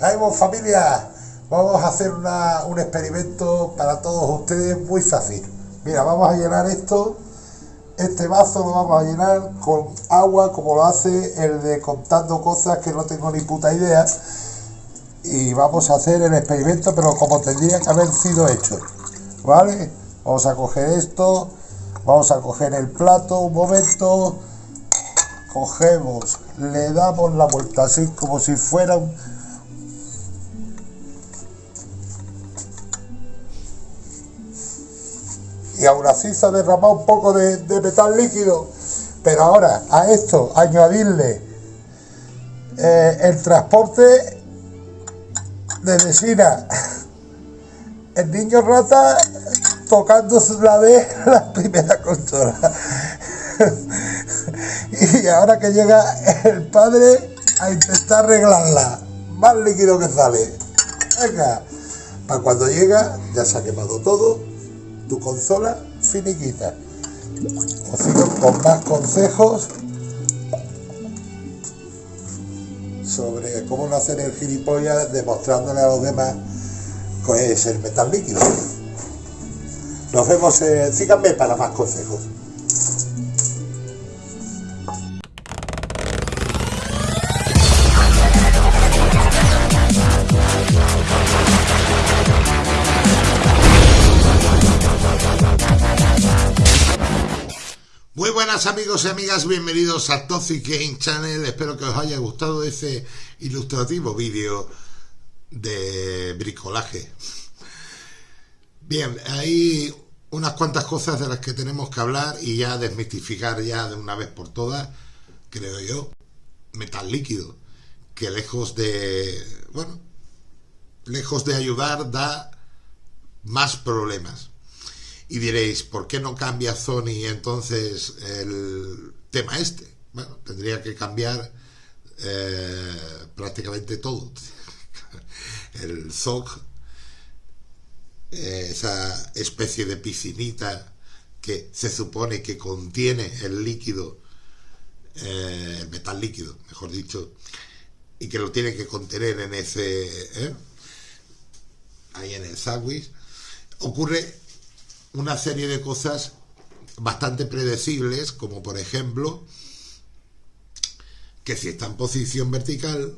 Ahí vamos familia, vamos a hacer una, un experimento para todos ustedes muy fácil. Mira, vamos a llenar esto, este vaso lo vamos a llenar con agua como lo hace el de contando cosas que no tengo ni puta idea. Y vamos a hacer el experimento, pero como tendría que haber sido hecho. ¿Vale? Vamos a coger esto, vamos a coger el plato un momento, cogemos, le damos la vuelta así como si fuera un y aún así se ha derramado un poco de, metal líquido. Pero ahora a esto añadirle eh, el transporte de resina, el niño rata tocando la vez la primera consola. y ahora que llega el padre a intentar arreglarla, más líquido que sale. Venga, para cuando llega ya se ha quemado todo tu consola finiquita. Os sigo con más consejos sobre cómo no hacer el gilipollas demostrándole a los demás que es el metal líquido. Nos vemos, eh, síganme para más consejos. Amigos y amigas, bienvenidos a Toxic Game Channel. Espero que os haya gustado ese ilustrativo vídeo de bricolaje. Bien, hay unas cuantas cosas de las que tenemos que hablar y ya desmitificar ya de una vez por todas, creo yo, metal líquido, que lejos de, bueno, lejos de ayudar da más problemas y diréis, ¿por qué no cambia Sony entonces el tema este? Bueno, tendría que cambiar eh, prácticamente todo. el ZOG, eh, esa especie de piscinita que se supone que contiene el líquido, eh, el metal líquido, mejor dicho, y que lo tiene que contener en ese, ahí en el sándwich, ocurre una serie de cosas bastante predecibles, como por ejemplo que si está en posición vertical,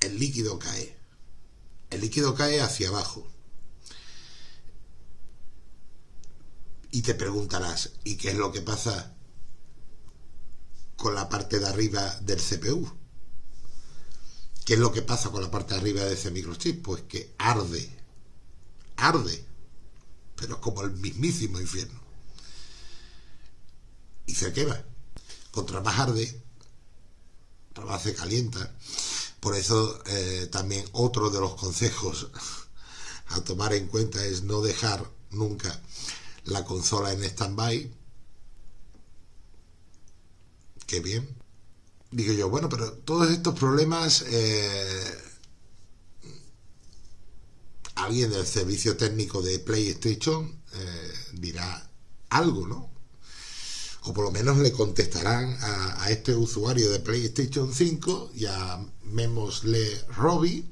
el líquido cae. El líquido cae hacia abajo. Y te preguntarás, ¿y qué es lo que pasa con la parte de arriba del CPU? ¿Qué es lo que pasa con la parte de arriba de ese microchip? Pues que arde. Arde pero como el mismísimo infierno. Y se quema. Contra más arde, más se calienta. Por eso eh, también otro de los consejos a tomar en cuenta es no dejar nunca la consola en stand-by. Qué bien. Digo yo, bueno, pero todos estos problemas eh, alguien del servicio técnico de PlayStation eh, dirá algo, ¿no? O por lo menos le contestarán a, este usuario de PlayStation 5, llamémosle Robbie,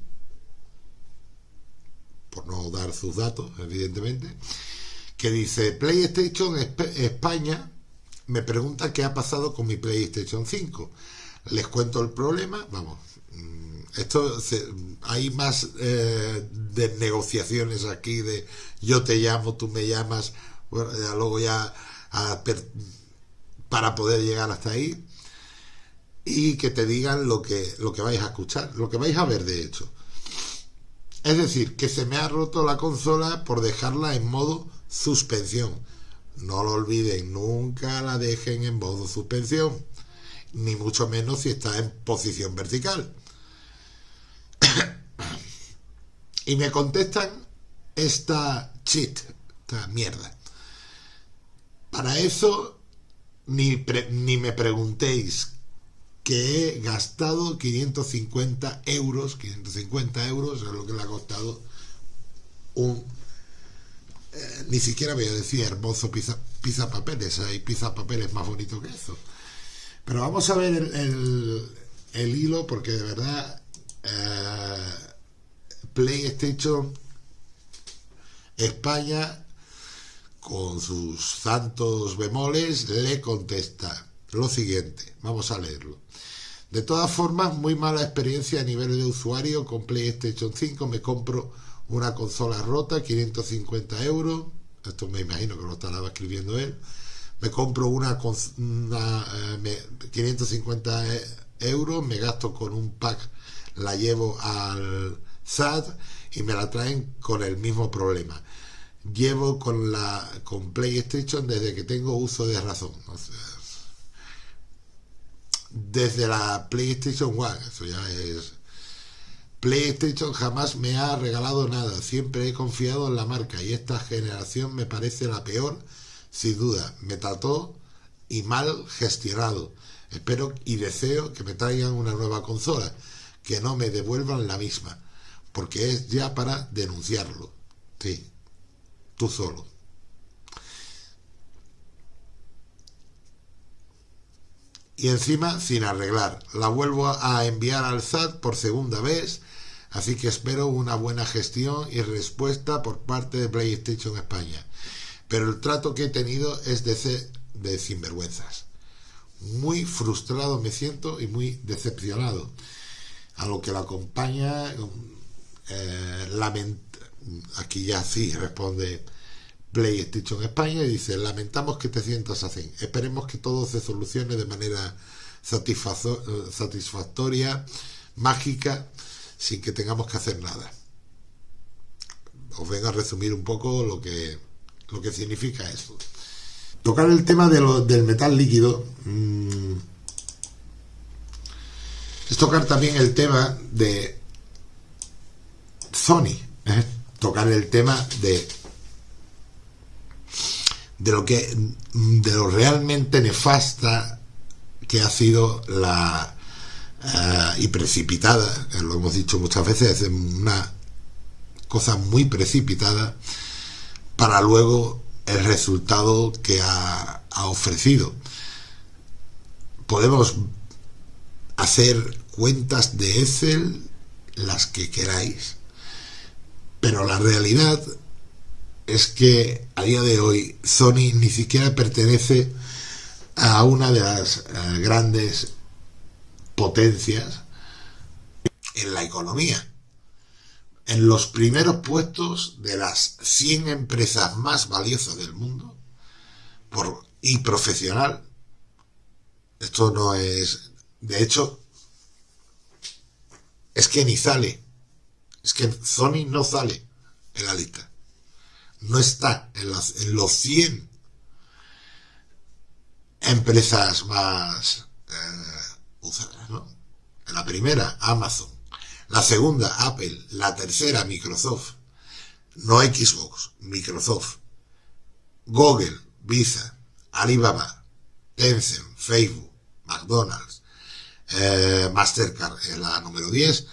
por no dar sus datos, evidentemente, que dice PlayStation España me pregunta qué ha pasado con mi PlayStation 5. Les cuento el problema, vamos, esto hay más eh, de negociaciones aquí de yo te llamo, tú me llamas, luego ya para poder llegar hasta ahí y que te digan lo que, lo que vais a escuchar, lo que vais a ver de hecho. Es decir, que se me ha roto la consola por dejarla en modo suspensión. No lo olviden, nunca la dejen en modo suspensión, ni mucho menos si está en posición vertical. y me contestan esta cheat, esta mierda. Para eso ni, ni me preguntéis que he gastado 550 euros, 550 euros es lo que le ha costado un, eh, ni siquiera voy a decir hermoso pizza, pizza papeles, hay pizza papeles más bonito que eso. Pero vamos a ver el, el hilo porque de verdad eh, PlayStation España, con sus santos bemoles, le contesta lo siguiente. Vamos a leerlo. De todas formas, muy mala experiencia a nivel de usuario con PlayStation 5. Me compro una consola rota, 550 euros. Esto me imagino que lo estará escribiendo él. Me compro una, una 550 eh, euros, me gasto con un pack, la llevo al SAT y me la traen con el mismo problema. Llevo con la con PlayStation desde que tengo uso de razón desde la PlayStation One. Eso ya es. PlayStation jamás me ha regalado nada, siempre he confiado en la marca y esta generación me parece la peor, sin duda. Me trató y mal gestionado. Espero y deseo que me traigan una nueva consola, que no me devuelvan la misma, porque es ya para denunciarlo. Sí, tú solo. y encima sin arreglar. La vuelvo a enviar al SAT por segunda vez, así que espero una buena gestión y respuesta por parte de PlayStation España. Pero el trato que he tenido es de, de sinvergüenzas. Muy frustrado me siento y muy decepcionado. A lo que la acompaña, eh, aquí ya sí responde PlayStation España y dice, lamentamos que te sientas así. Esperemos que todo se solucione de manera satisfactoria, mágica, sin que tengamos que hacer nada. Os vengo a resumir un poco lo que, lo que significa eso. Tocar el tema de lo, del metal líquido mm, es tocar también el tema de Sony, ¿eh? tocar el tema de de lo que de lo realmente nefasta que ha sido la eh, y precipitada, lo hemos dicho muchas veces, es una cosa muy precipitada para luego el resultado que ha, ofrecido. Podemos hacer cuentas de Excel las que queráis, pero la realidad es que a día de hoy Sony ni siquiera pertenece a una de las eh, grandes potencias en la economía. En los primeros puestos de las 100 empresas más valiosas del mundo por, y profesional. Esto no es... De hecho, es que ni sale. Es que Sony no sale en la lista no está en, los 100 empresas más eh, usadas, ¿no? En la primera, Amazon. La segunda, Apple. La tercera, Microsoft. No Xbox, Microsoft. Google, Visa, Alibaba, Tencent, Facebook, McDonald's, eh, Mastercard es la número 10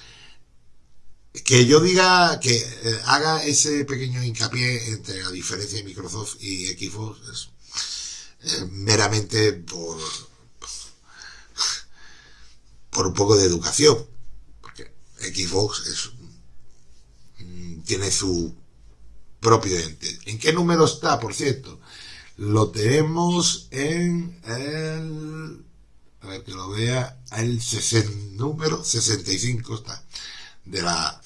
que yo diga que eh, haga ese pequeño hincapié entre la diferencia de Microsoft y Xbox es eh, meramente por por un poco de educación Xbox es, mm, tiene su propio ente ¿en qué número está por cierto? lo tenemos en el a ver que lo vea el número 65 está de la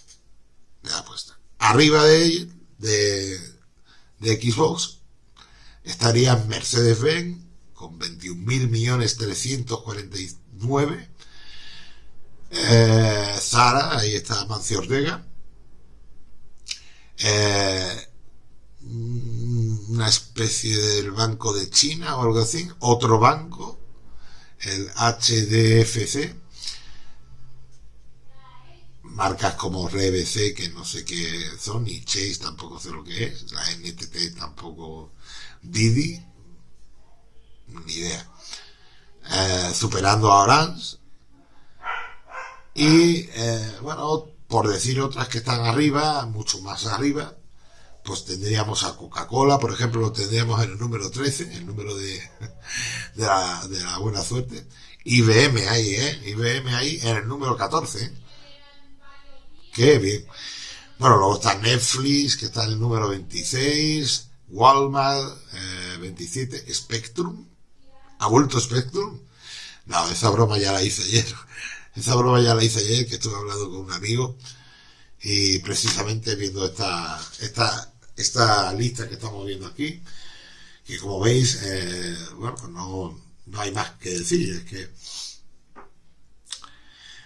de apuesta. Arriba de, de, de Xbox estaría Mercedes-Benz con 21.349. Eh, Zara, ahí está Mancio Ortega. Eh, una especie del Banco de China o algo así. Otro banco, el HDFC marcas como RBC, que no sé qué son, y Chase tampoco sé lo que es, la NTT tampoco, Didi, ni idea. Eh, superando a Orange. Y, eh, bueno, por decir otras que están arriba, mucho más arriba, pues tendríamos a Coca-Cola, por ejemplo, lo tendríamos en el número 13, el número de, de, la, de la buena suerte. IBM ahí, ¿eh? IBM ahí en el número 14, Qué bien. Bueno, luego está Netflix, que está en el número 26, Walmart, 27, eh, Spectrum. ¿Ha vuelto Spectrum? No, esa broma ya la hice ayer. Esa broma ya la hice ayer, que estuve hablando con un amigo y precisamente viendo esta, esta, esta lista que estamos viendo aquí, que como veis, eh, bueno, pues no, no hay más que decir, es que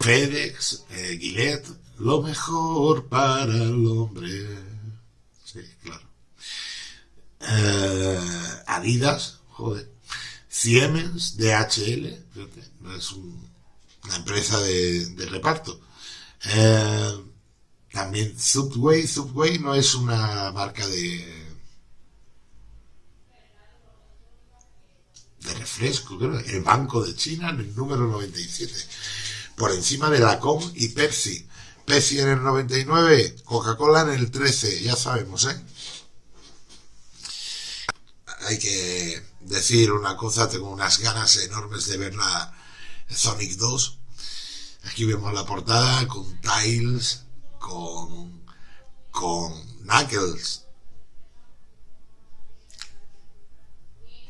FedEx, eh, lo mejor para el hombre. Sí, claro. Eh, Adidas, joder. Siemens, DHL, es una empresa de, reparto. Eh, también Subway, Subway no es una marca de de refresco, creo, el Banco de China en el número 97, por encima de la Com y Pepsi. Pepsi en el 99, Coca-Cola en el 13, ya sabemos, ¿eh? Hay que decir una cosa, tengo unas ganas enormes de ver la Sonic 2. Aquí vemos la portada con Tiles, con, con Knuckles,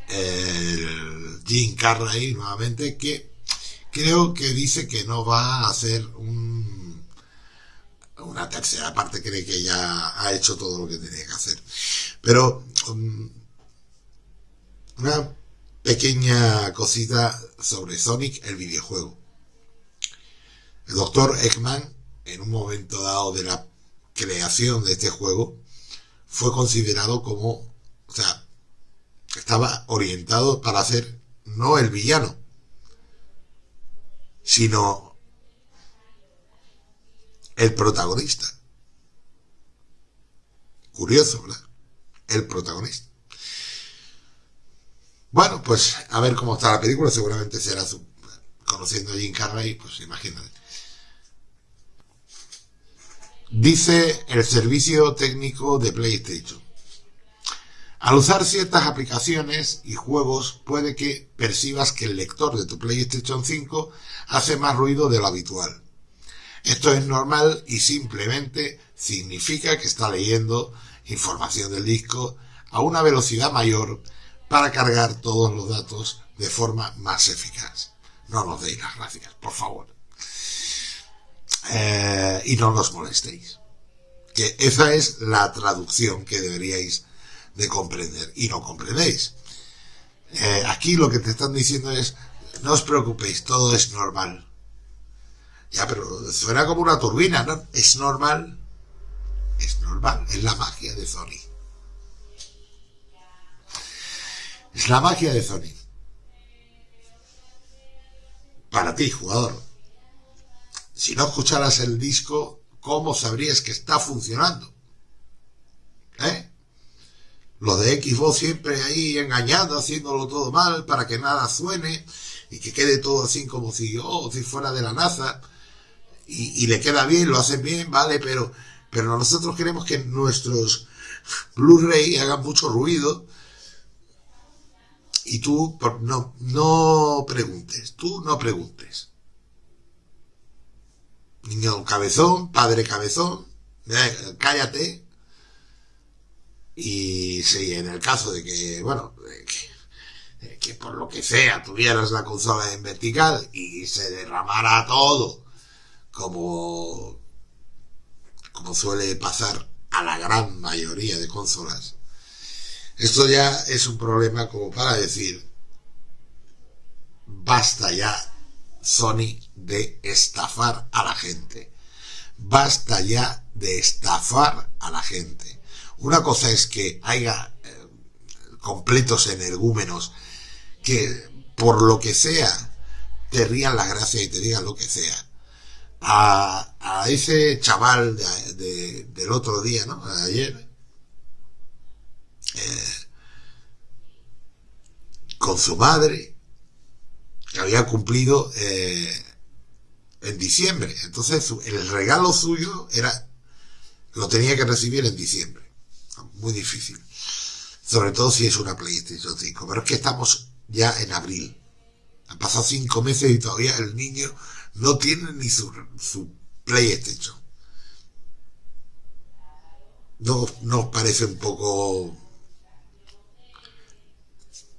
el Jim Carrey nuevamente, que creo que dice que no va a hacer un una tercera parte cree que ya ha hecho todo lo que tenía que hacer. Pero um, una pequeña cosita sobre Sonic, el videojuego. El doctor Eggman, en un momento dado de la creación de este juego, fue considerado como, o sea, estaba orientado para ser no el villano, sino el protagonista. Curioso, ¿verdad? El protagonista. Bueno, pues a ver cómo está la película, seguramente será su, conociendo a Jim Carrey, pues imagínate. Dice el servicio técnico de PlayStation. Al usar ciertas aplicaciones y juegos puede que percibas que el lector de tu PlayStation 5 hace más ruido de lo habitual. Esto es normal y simplemente significa que está leyendo información del disco a una velocidad mayor para cargar todos los datos de forma más eficaz. No nos deis las gracias, por favor. Eh, y no nos molestéis. Que esa es la traducción que deberíais de comprender y no comprendéis. Eh, aquí lo que te están diciendo es, no os preocupéis, todo es normal. Ya, pero suena como una turbina, ¿no? Es normal. Es normal. Es la magia de Sony. Es la magia de Sony. Para ti, jugador. Si no escucharas el disco, ¿cómo sabrías que está funcionando? ¿Eh? Lo de Xbox siempre ahí engañando, haciéndolo todo mal para que nada suene y que quede todo así como si, oh, si fuera de la NASA y, le queda bien, lo hacen bien, vale, pero, pero nosotros queremos que nuestros Blu-ray hagan mucho ruido y tú no, no preguntes, tú no preguntes. Niño cabezón, padre cabezón, cállate. Y si en el caso de que, bueno, que, que por lo que sea tuvieras la consola en vertical y se derramara todo como, como suele pasar a la gran mayoría de consolas, esto ya es un problema como para decir, basta ya Sony de estafar a la gente. Basta ya de estafar a la gente. Una cosa es que haya eh, completos energúmenos que por lo que sea te rían la gracia y te digan lo que sea a, ese chaval del otro día, ¿no? Ayer, eh, con su madre, que había cumplido eh, en diciembre. Entonces, el regalo suyo era, lo tenía que recibir en diciembre. Muy difícil. Sobre todo si es una PlayStation 5. Pero es que estamos ya en abril. Han pasado cinco meses y todavía el niño no tiene ni su, su PlayStation. no nos parece un poco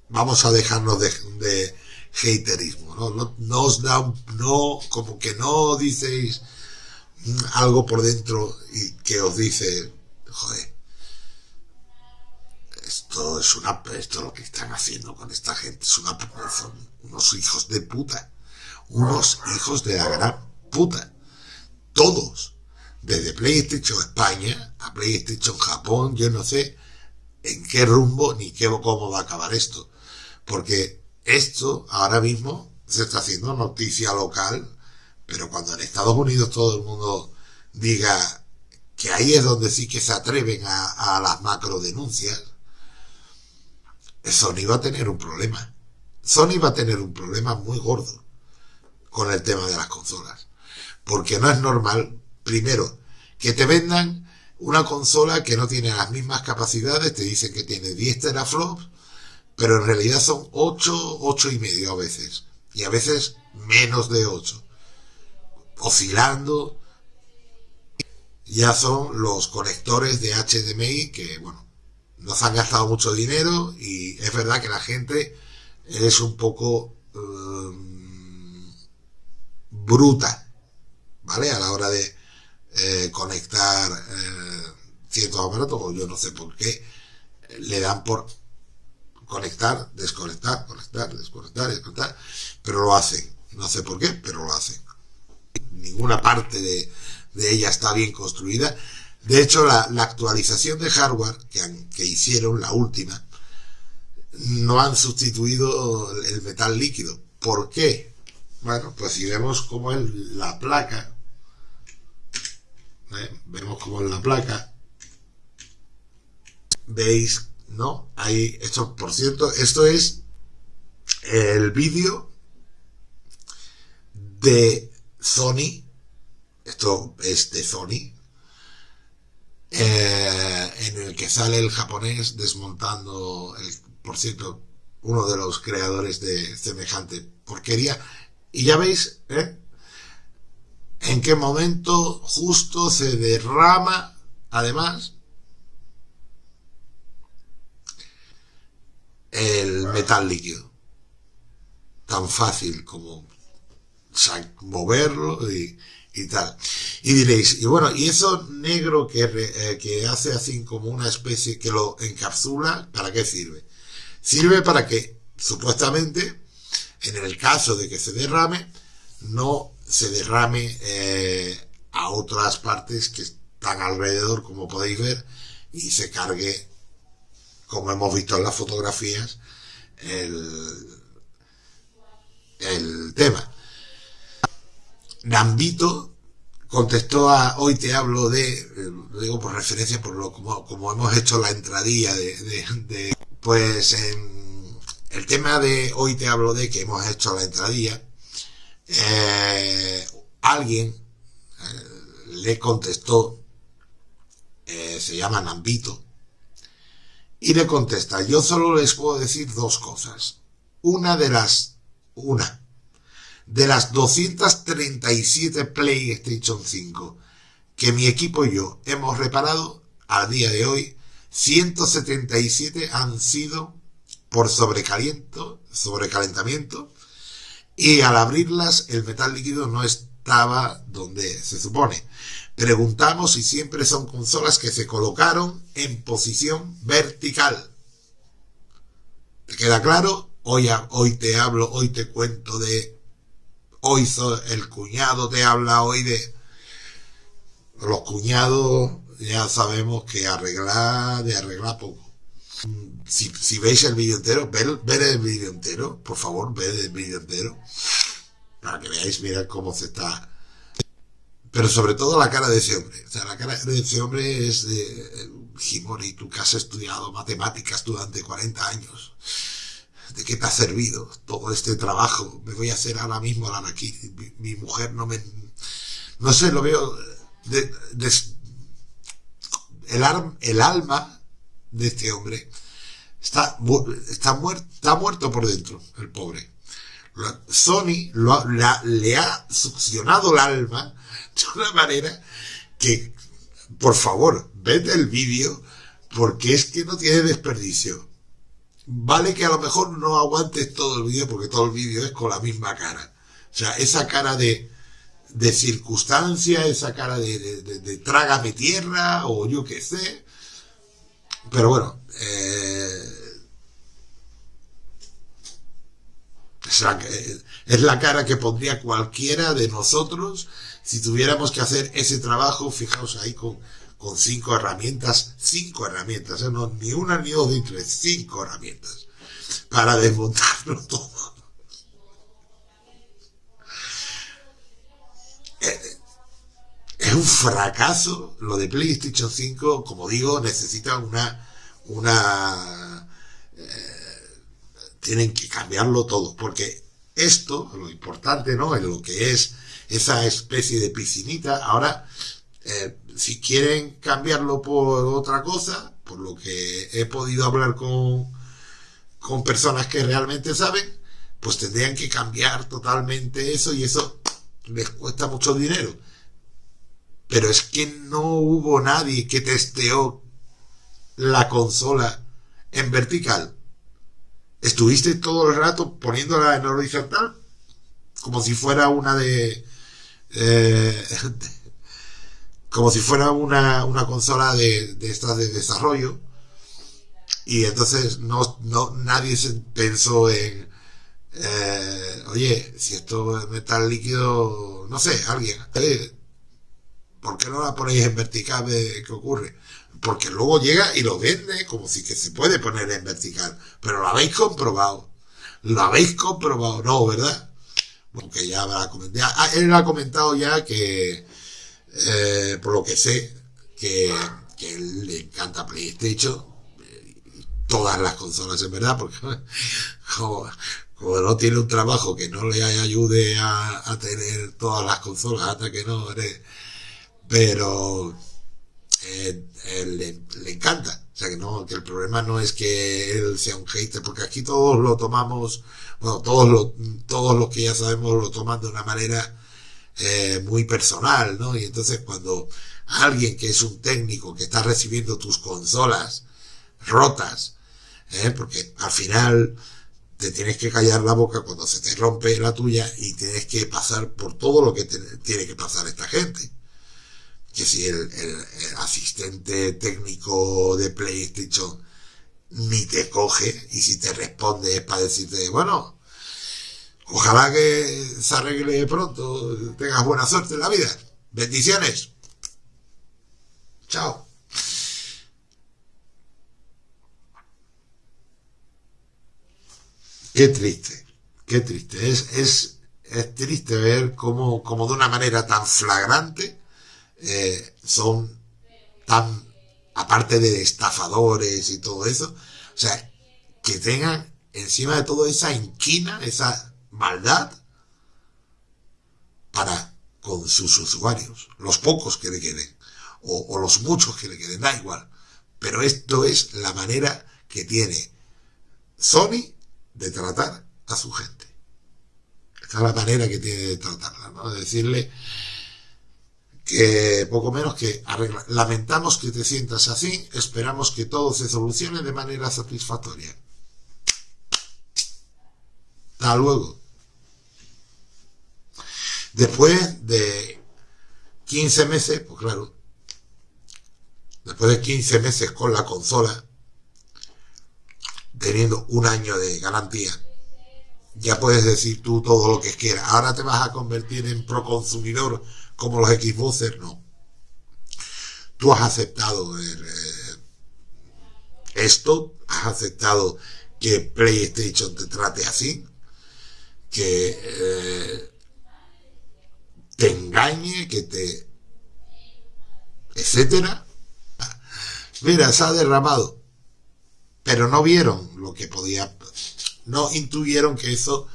vamos a dejarnos de, de haterismo ¿no? No, os da un, no como que no diceis algo por dentro y que os dice joder esto es una esto lo que están haciendo con esta gente es una son unos hijos de puta unos hijos de la gran puta todos desde PlayStation España a PlayStation Japón yo no sé en qué rumbo ni qué cómo va a acabar esto porque esto ahora mismo se está haciendo noticia local, pero cuando en Estados Unidos todo el mundo diga que ahí es donde sí que se atreven a, las macro denuncias, Sony va a tener un problema. Sony va a tener un problema muy gordo con el tema de las consolas. Porque no es normal, primero, que te vendan una consola que no tiene las mismas capacidades, te dicen que tiene 10 teraflops, pero en realidad son 8, 8 y medio a veces, y a veces menos de 8, oscilando. Ya son los conectores de HDMI que, bueno, nos han gastado mucho dinero y es verdad que la gente es un poco um, bruta, ¿vale? A la hora de eh, conectar eh, ciertos aparatos, yo no sé por qué, le dan por conectar, desconectar, conectar, desconectar, desconectar, pero lo hacen. No sé por qué, pero lo hacen. Ninguna parte de, ella está bien construida. De hecho, la, actualización de hardware que, que hicieron, la última, no han sustituido el metal líquido. ¿Por qué? Bueno, pues si vemos cómo es la placa, ¿eh? vemos cómo es la placa, veis ¿no? Hay, esto, por cierto, esto es el vídeo de Sony, esto es de Sony, eh, en el que sale el japonés desmontando, el, por cierto, uno de los creadores de semejante porquería. Y ya veis, ¿eh? En qué momento justo se derrama, además, el metal líquido. Tan fácil como moverlo y, tal. Y diréis, y bueno, y eso negro que, eh, que hace así como una especie que lo encapsula, ¿para qué sirve? Sirve para que, supuestamente, en el caso de que se derrame, no se derrame eh, a otras partes que están alrededor, como podéis ver, y se cargue como hemos visto en las fotografías, el, el tema. Gambito contestó a hoy te hablo de, lo digo por referencia por lo como, como hemos hecho la entradilla de, pues en el tema de hoy te hablo de que hemos hecho la entradilla, eh, alguien eh, le contestó, eh, se llama Nambito, y le contesta, yo solo les puedo decir dos cosas. Una de las, una, de las 237 PlayStation 5 que mi equipo y yo hemos reparado, a día de hoy, 177 han sido por sobrecaliento, sobrecalentamiento, y al abrirlas el metal líquido no estaba donde se supone. Preguntamos si siempre son consolas que se colocaron en posición vertical. ¿Te queda claro? Hoy, hoy te hablo, hoy te cuento de... Hoy el cuñado te habla hoy de... Los cuñados ya sabemos que arreglar, de arreglar poco. Si, veis el vídeo entero, ver el vídeo entero, por favor, ver el vídeo entero, para que veáis, mirad cómo se está pero sobre todo la cara de ese hombre. O sea, la cara de ese hombre es de Jimori, tú que has estudiado matemáticas durante 40 años. ¿De qué te ha servido todo este trabajo? Me voy a hacer ahora mismo la aquí. Mi, mujer no me... No sé, lo veo... el, el alma de este hombre está, está, muerto, está muerto por dentro, el pobre. Sony le ha succionado el alma de una manera que por favor, vete el vídeo porque es que no tiene desperdicio. Vale que a lo mejor no aguantes todo el vídeo porque todo el vídeo es con la misma cara. O sea, esa cara de, de circunstancia, esa cara de, de, trágame tierra o yo qué sé. Pero bueno, eh, es, la, es la cara que pondría cualquiera de nosotros si tuviéramos que hacer ese trabajo, fijaos ahí con, con cinco herramientas, cinco herramientas, ¿eh? no, ni una ni dos ni tres, cinco herramientas para desmontarlo todo. Eh, es un fracaso lo de PlayStation 5, como digo, necesita una, una, eh, tienen que cambiarlo todo, porque esto, lo importante, ¿no? En lo que es esa especie de piscinita. Ahora, eh, si quieren cambiarlo por otra cosa, por lo que he podido hablar con, con personas que realmente saben, pues tendrían que cambiar totalmente eso y eso les cuesta mucho dinero. Pero es que no hubo nadie que testeó la consola en vertical. Estuviste todo el rato poniéndola en horizontal como si fuera una de eh, como si fuera una, una consola de, de estas de desarrollo y entonces no, no nadie se pensó en eh, oye si esto es metal líquido no sé alguien eh, ¿por qué no la ponéis en vertical qué ocurre? porque luego llega y lo vende como si que se puede poner en vertical pero lo habéis comprobado lo habéis comprobado no ¿verdad? Porque ya habrá comentado, ah, él ha comentado ya que, eh, por lo que sé, que, le encanta PlayStation, todas las consolas en verdad, porque como, no tiene un trabajo que no le ayude a, tener todas las consolas hasta que no, pero eh, le, encanta. O sea que no, que el problema no es que él sea un hater, porque aquí todos lo tomamos bueno, todos los, todos los que ya sabemos lo toman de una manera eh, muy personal, ¿no? Y entonces cuando alguien que es un técnico que está recibiendo tus consolas rotas, ¿eh? porque al final te tienes que callar la boca cuando se te rompe la tuya y tienes que pasar por todo lo que tiene que pasar esta gente. Que si el, asistente técnico de PlayStation ni te coge y si te responde es para decirte, bueno, ojalá que se arregle pronto, tengas buena suerte en la vida. Bendiciones. Chao. Qué triste, qué triste. Es, es, es triste ver cómo, cómo de una manera tan flagrante eh, son tan aparte de estafadores y todo eso, o sea, que tengan encima de todo esa inquina, esa maldad para con sus usuarios, los pocos que le queden, o, los muchos que le queden, da igual. Pero esto es la manera que tiene Sony de tratar a su gente. Esta es la manera que tiene de tratarla. De decirle, que poco menos que arregla. Lamentamos que te sientas así, esperamos que todo se solucione de manera satisfactoria. Hasta luego. Después de 15 meses, pues claro, después de 15 meses con la consola, teniendo un año de garantía, ya puedes decir tú todo lo que quieras. Ahora te vas a convertir en proconsumidor como los Xboxers, no. Tú has aceptado eh, esto, has aceptado que PlayStation te trate así, que eh, te engañe, que te... etcétera. Mira, se ha derramado. Pero no vieron lo que podía... No intuyeron que eso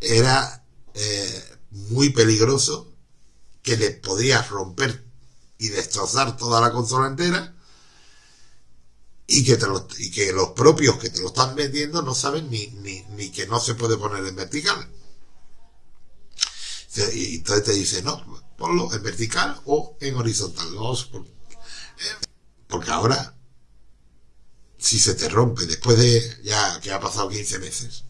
era eh, muy peligroso que le podías romper y destrozar toda la consola entera y que, te y que los propios que te lo están vendiendo no saben ni, que no se puede poner en vertical. Y entonces te dice, no, ponlo en vertical o en horizontal. Porque ahora, si se te rompe después de ya que ha pasado 15 meses,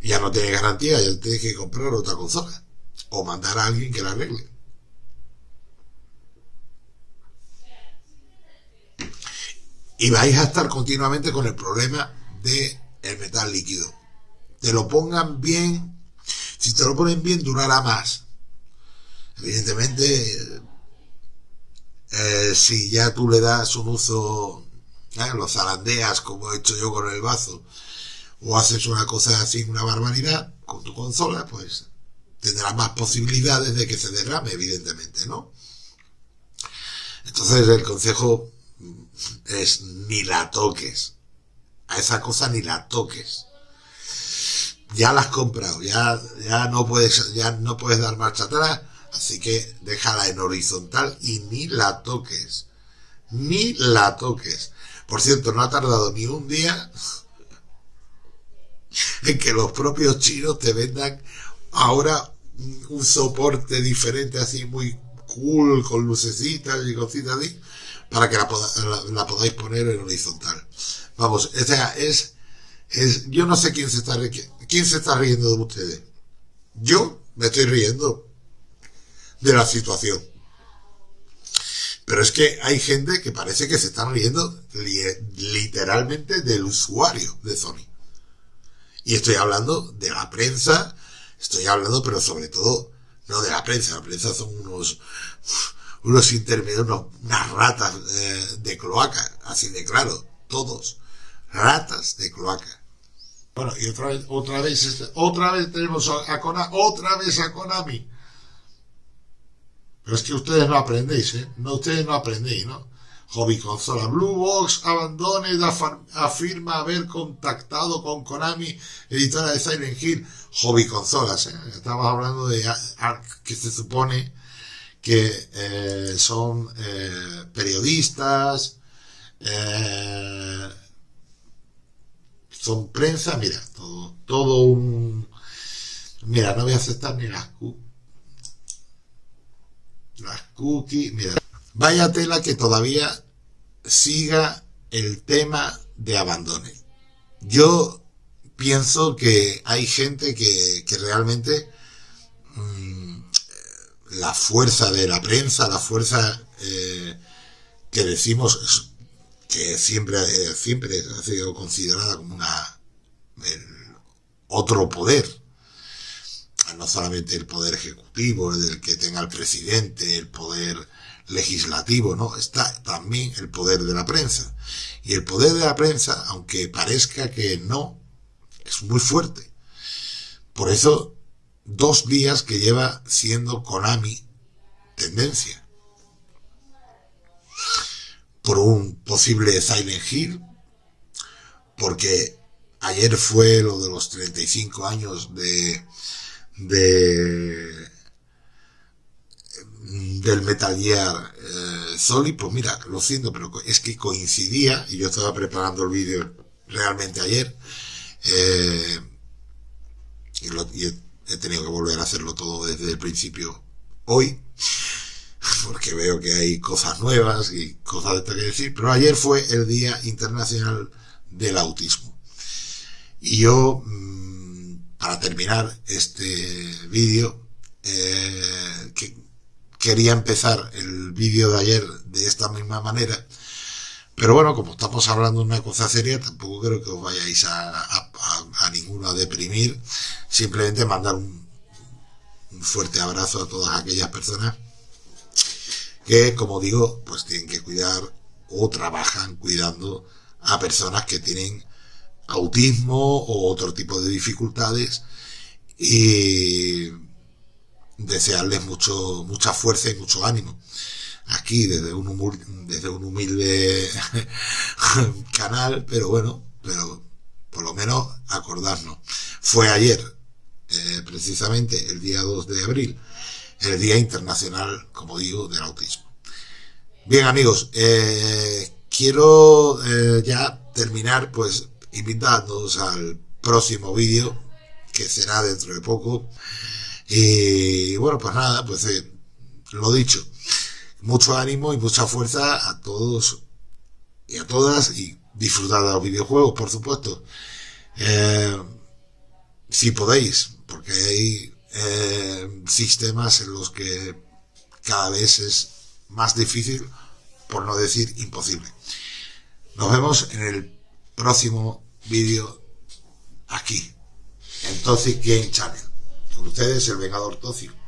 ya no tienes garantía, ya tienes que comprar otra consola o mandar a alguien que la arregle. Y vais a estar continuamente con el problema de el metal líquido. Te lo pongan bien, si te lo ponen bien durará más. Evidentemente, eh, si ya tú le das un uso, ¿eh? los zarandeas como he hecho yo con el vaso, o haces una cosa así, una barbaridad, con tu consola, pues tendrás más posibilidades de que se derrame, evidentemente, ¿no? Entonces el consejo es ni la toques. A esa cosa ni la toques. Ya la has comprado, ya, ya no puedes, ya no puedes dar marcha atrás, así que déjala en horizontal y ni la toques. Ni la toques. Por cierto, no ha tardado ni un día en que los propios chinos te vendan ahora un soporte diferente así muy cool con lucecitas y cositas así para que la, podáis poner en horizontal. Vamos, o sea, es, es, yo no sé quién se está, quién se está riendo de ustedes. Yo me estoy riendo de la situación. Pero es que hay gente que parece que se están riendo literalmente del usuario de Sony. Y estoy hablando de la prensa, estoy hablando, pero sobre todo, no de la prensa, la prensa son unos, unos intermedios, unas ratas eh, de cloaca, así de claro, todos, ratas de cloaca. Bueno, y otra vez, otra vez, este, otra vez tenemos a Konami, otra vez a Konami. Pero es que ustedes no aprendéis, ¿eh? No, ustedes no aprendéis, ¿no? Hobby Consola Blue Box abandone, afirma haber contactado con Konami, editora de Silent Hill. Hobby Consolas, ¿eh? Estamos hablando de que se supone que eh, son eh, periodistas, eh, son prensa, mira, todo, todo un... Mira, no voy a aceptar ni las, las cookies, mira. Vaya tela que todavía siga el tema de abandone. Yo pienso que hay gente que, que realmente la fuerza de la prensa, la fuerza eh, que decimos que siempre, eh, siempre ha sido considerada como una otro poder, no solamente el poder ejecutivo, el que tenga el presidente, el poder legislativo, no, está también el poder de la prensa. Y el poder de la prensa, aunque parezca que no, es muy fuerte. Por eso dos días que lleva siendo Konami tendencia. Por un posible Silent Hill, porque ayer fue lo de los 35 años de, de del Metal Gear eh, Solid, pues mira, lo siento, pero es que coincidía, y yo estaba preparando el vídeo realmente ayer, eh, y, lo, he tenido que volver a hacerlo todo desde el principio hoy, porque veo que hay cosas nuevas y cosas de esto que decir, pero ayer fue el Día Internacional del Autismo. Y yo, mm, para terminar este vídeo, eh, que quería empezar el vídeo de ayer de esta misma manera, pero bueno, como estamos hablando de una cosa seria, tampoco creo que os vayáis a, ninguno a deprimir. Simplemente mandar un, un, fuerte abrazo a todas aquellas personas que, como digo, pues tienen que cuidar o trabajan cuidando a personas que tienen autismo o otro tipo de dificultades y desearles mucho, mucha fuerza y mucho ánimo aquí desde un, humilde, canal, pero bueno, pero por lo menos acordarnos. Fue ayer, eh, precisamente el día 2 de abril, el Día Internacional, como digo, del Autismo. Bien amigos, eh, quiero eh, ya terminar pues invitándoos al próximo vídeo que será dentro de poco y bueno pues nada pues lo dicho mucho ánimo y mucha fuerza a todos y a todas y disfrutar de los videojuegos, por supuesto. Eh, si podéis, porque hay eh, sistemas en los que cada vez es más difícil, por no decir imposible. Nos vemos en el próximo vídeo aquí, en Toxic Game Channel. Con ustedes, el Vengador Toxic.